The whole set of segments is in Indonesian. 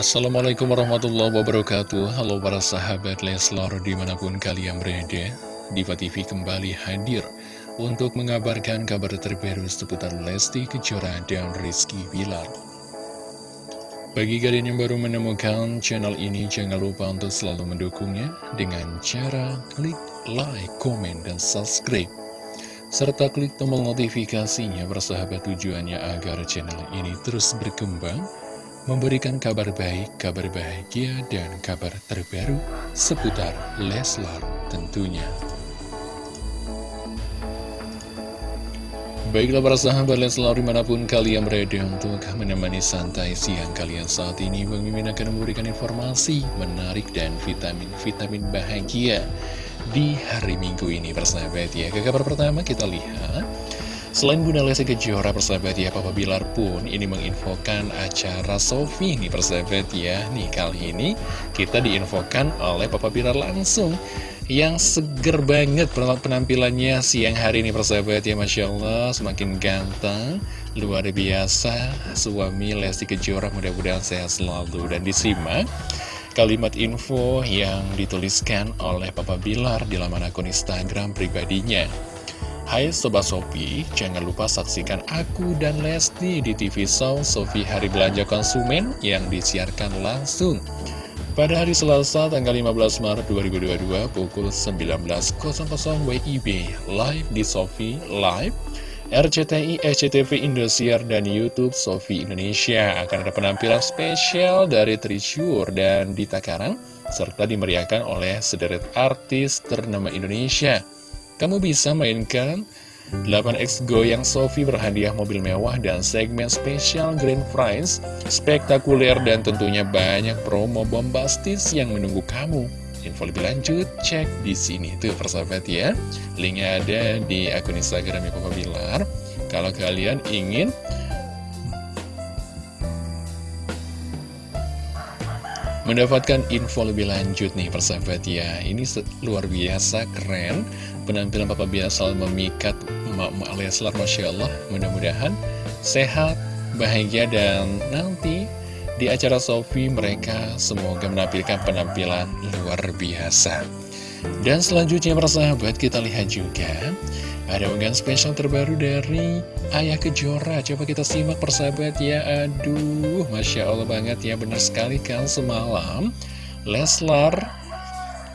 Assalamualaikum warahmatullahi wabarakatuh. Halo para sahabat Leslar di mana pun kalian berada Diva TV kembali hadir Untuk mengabarkan kabar terbaru seputar Lesti Kejora dan Rizky Bilar. Bagi kalian yang baru menemukan channel ini Jangan lupa untuk selalu mendukungnya Dengan cara klik like, komen, dan subscribe. Serta klik tombol notifikasinya bersahabat tujuannya agar channel ini terus berkembang memberikan kabar baik, kabar bahagia, dan kabar terbaru seputar Leslar tentunya. Baiklah para sahabat Leslar di mana pun kalian berada untuk menemani santai siang kalian saat ini Bang Mimin akan memberikan informasi menarik dan vitamin-vitamin bahagia di hari Minggu ini persahabat ya Ke kabar pertama kita lihat Selain Bunda Lesti Kejora persahabat ya, Papa Bilar pun ini menginfokan acara Sofi nih persahabat ya. Nih kali ini kita diinfokan oleh Papa Bilar langsung. Yang seger banget penampilannya siang hari ini persahabat ya Masya Allah semakin ganteng Luar biasa suami Lesti Kejora mudah-mudahan sehat selalu Dan disimak kalimat info yang dituliskan oleh Papa Bilar di laman akun Instagram pribadinya Hai Sobat Sofi, jangan lupa saksikan aku dan Lesti di TV Show Sofi Hari Belanja Konsumen yang disiarkan langsung pada hari Selasa tanggal 15 Maret 2022 pukul 19.00 WIB live di Sofi Live RCTI, SCTV Indosiar, dan Youtube Sofi Indonesia. Akan ada penampilan spesial dari Trishur dan Dita Karang serta dimeriahkan oleh sederet artis ternama Indonesia kamu bisa mainkan 8X Goyang Sofi berhadiah mobil mewah dan segmen spesial Grand Prize spektakuler dan tentunya banyak promo bombastis yang menunggu kamu. Info lebih lanjut cek di sini tuh persahabat ya. Linknya ada di akun Instagram Papa Bilar. Kalau kalian ingin mendapatkan info lebih lanjut nih persahabat ya Ini luar biasa keren Penampilan Papa biasa memikat emak-emak Leslar Masya Allah. Mudah-mudahan sehat, bahagia dan nanti di acara Sofi mereka semoga menampilkan penampilan luar biasa. Dan selanjutnya persahabat kita lihat juga ada unggahan spesial terbaru dari Ayah Kejora. Coba kita simak persahabat ya. Aduh, Masya Allah banget ya. Benar sekali kan semalam Leslar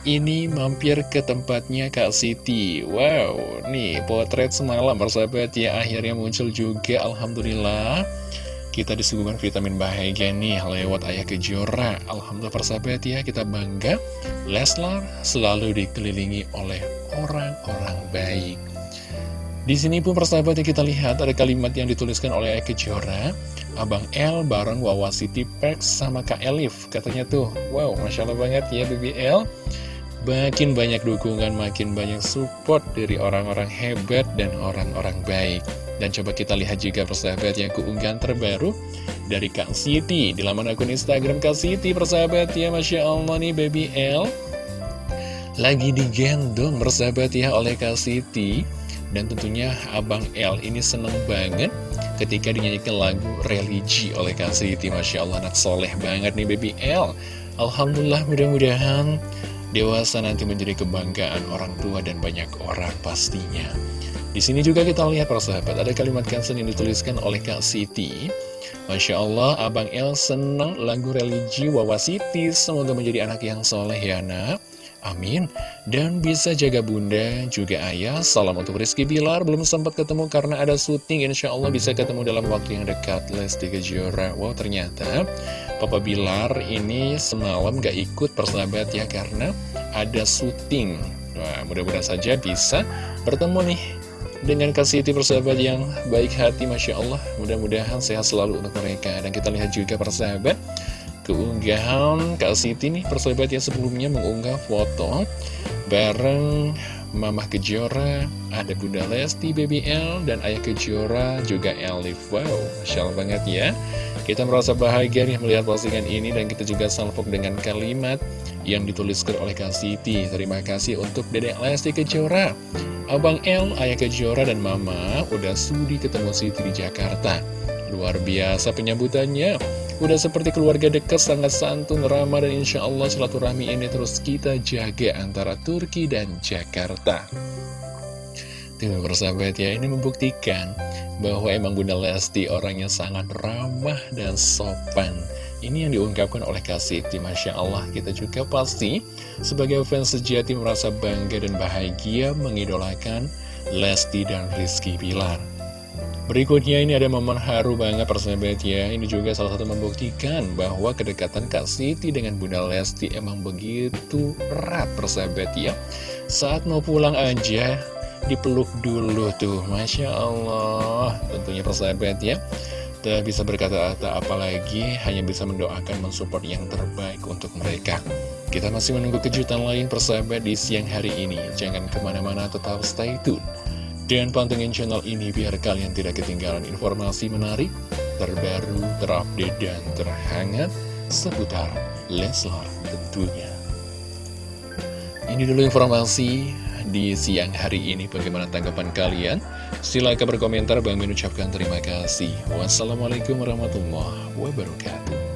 ini mampir ke tempatnya Kak Siti. Wow, nih potret semalam persahabat ya Akhirnya muncul juga Alhamdulillah. Kita disuguhkan vitamin bahagia nih lewat Ayah Kejora. Alhamdulillah persahabat ya kita bangga. Leslar selalu dikelilingi oleh orang-orang baik. Di sini pun persahabat yang kita lihat ada kalimat yang dituliskan oleh Eke Jora Abang L bareng Wawa City Perks sama Kak Elif. Katanya tuh, wow Masya Allah banget ya BBL Makin banyak dukungan, makin banyak support dari orang-orang hebat dan orang-orang baik. Dan coba kita lihat juga persahabat yang keunggahan terbaru dari Kak Siti. Di laman akun Instagram Kak Siti persahabat ya Masya Allah nih BBL Lagi digendong persahabat ya oleh Kak Siti. Dan tentunya Abang L ini seneng banget ketika dinyanyikan lagu religi oleh Kak Siti. Masya Allah anak soleh banget nih Baby L. Alhamdulillah mudah-mudahan dewasa nanti menjadi kebanggaan orang tua dan banyak orang pastinya di sini juga kita lihat persahabat ada kalimat kansen yang dituliskan oleh Kak Siti Masya Allah Abang L seneng lagu religi Wawa Siti Semoga menjadi anak yang soleh ya nak Amin. Dan bisa jaga bunda, juga ayah. Salam untuk Rizky Bilar. Belum sempat ketemu karena ada syuting. Insya Allah bisa ketemu dalam waktu yang dekat. Lesti Kejora. Wow, ternyata Papa Bilar ini semalam gak ikut persahabat ya. Karena ada syuting. Wah, mudah-mudahan saja bisa bertemu nih dengan kasih Siti persahabat yang baik hati Masya Allah mudah-mudahan sehat selalu untuk mereka dan kita lihat juga persahabat keunggahan Kak Siti nih persahabat yang sebelumnya mengunggah foto bareng Mamah Kejora, ada Bunda Lesti, Baby L, dan Ayah Kejora, juga Elif. Wow, Masya banget ya. Kita merasa bahagia nih melihat postingan ini dan kita juga salvok dengan kalimat yang dituliskan oleh Kak Siti. Terima kasih untuk Dedek Lesti Kejora. Abang L, Ayah Kejora, dan Mama udah sudi ketemu Siti di Jakarta. Luar biasa penyambutannya. Udah seperti keluarga dekat, sangat santun, ramah, dan insya Allah silaturahmi ini terus kita jaga antara Turki dan Jakarta. Tuh persahabat ya, ini membuktikan bahwa emang Bunda Lesti orangnya sangat ramah dan sopan. Ini yang diungkapkan oleh Kasih Masya Allah, kita juga pasti sebagai fans sejati merasa bangga dan bahagia mengidolakan Lesti dan Rizky Pilar. Berikutnya ini ada momen haru banget persahabat ya. Ini juga salah satu membuktikan bahwa kedekatan Kak Siti dengan Bunda Lesti emang begitu erat persahabat ya. Saat mau pulang aja dipeluk dulu tuh. Masya Allah Tentunya persahabat ya. Tak bisa berkata-kata apalagi hanya bisa mendoakan mensupport yang terbaik untuk mereka. Kita masih menunggu kejutan lain persahabat di siang hari ini. Jangan ke mana-mana tetap stay tune dan pantengin channel ini biar kalian tidak ketinggalan informasi menarik, terbaru, terupdate, dan terhangat seputar Leslar tentunya. Ini dulu informasi di siang hari ini. Bagaimana tanggapan kalian? Silahkan berkomentar. Bang mengucapkan terima kasih. Wassalamualaikum warahmatullahi wabarakatuh.